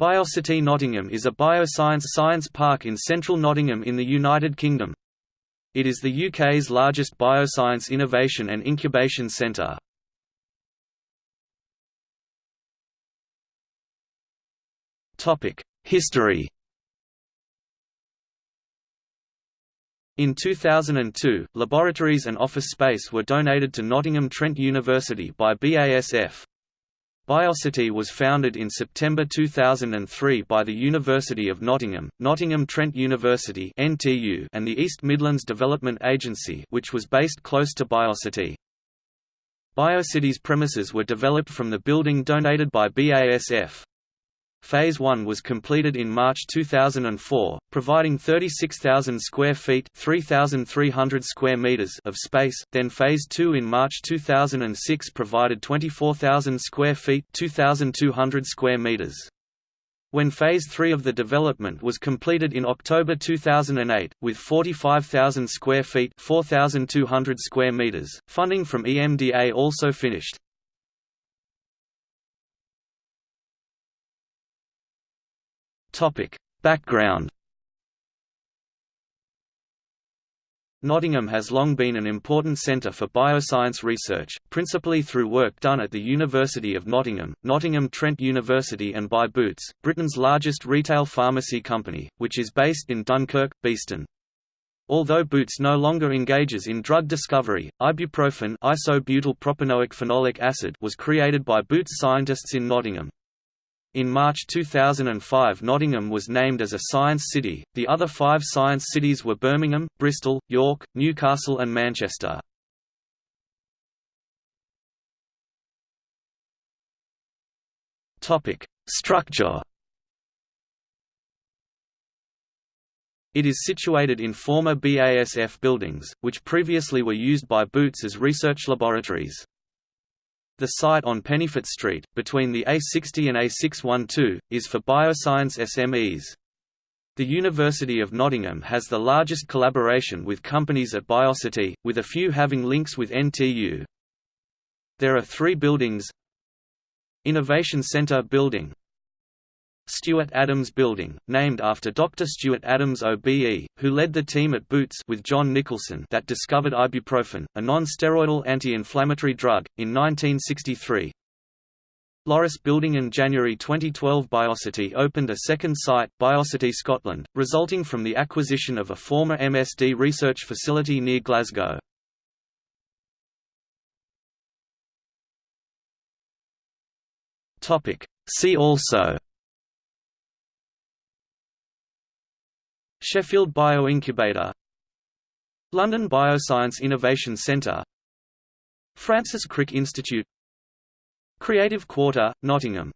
Biocity Nottingham is a bioscience science park in central Nottingham in the United Kingdom. It is the UK's largest bioscience innovation and incubation centre. History In 2002, laboratories and office space were donated to Nottingham Trent University by BASF. Biocity was founded in September 2003 by the University of Nottingham, Nottingham Trent University and the East Midlands Development Agency, which was based close to Biocity. Biocity's premises were developed from the building donated by BASF. Phase 1 was completed in March 2004, providing 36,000 square feet (3,300 square meters) of space. Then Phase 2 in March 2006 provided 24,000 square feet (2,200 square meters). When Phase 3 of the development was completed in October 2008, with 45,000 square feet 4,200 square meters, funding from EMDA also finished. Topic. Background Nottingham has long been an important centre for bioscience research, principally through work done at the University of Nottingham, Nottingham Trent University and by Boots, Britain's largest retail pharmacy company, which is based in Dunkirk, Beeston. Although Boots no longer engages in drug discovery, ibuprofen isobutyl propanoic phenolic acid was created by Boots scientists in Nottingham. In March 2005 Nottingham was named as a Science City, the other five science cities were Birmingham, Bristol, York, Newcastle and Manchester. Topic: Structure It is situated in former BASF buildings, which previously were used by Boots as research laboratories. The site on Pennyfoot Street, between the A60 and A612, is for bioscience SMEs. The University of Nottingham has the largest collaboration with companies at Biocity, with a few having links with NTU. There are three buildings Innovation Centre Building Stewart Adams Building, named after Dr. Stewart Adams OBE, who led the team at Boots with John Nicholson that discovered ibuprofen, a non-steroidal anti-inflammatory drug, in 1963. Loris Building in January 2012 Biocity opened a second site, Biocity Scotland, resulting from the acquisition of a former MSD research facility near Glasgow. See also Sheffield Bioincubator. London Bioscience Innovation Centre. Francis Crick Institute. Creative Quarter, Nottingham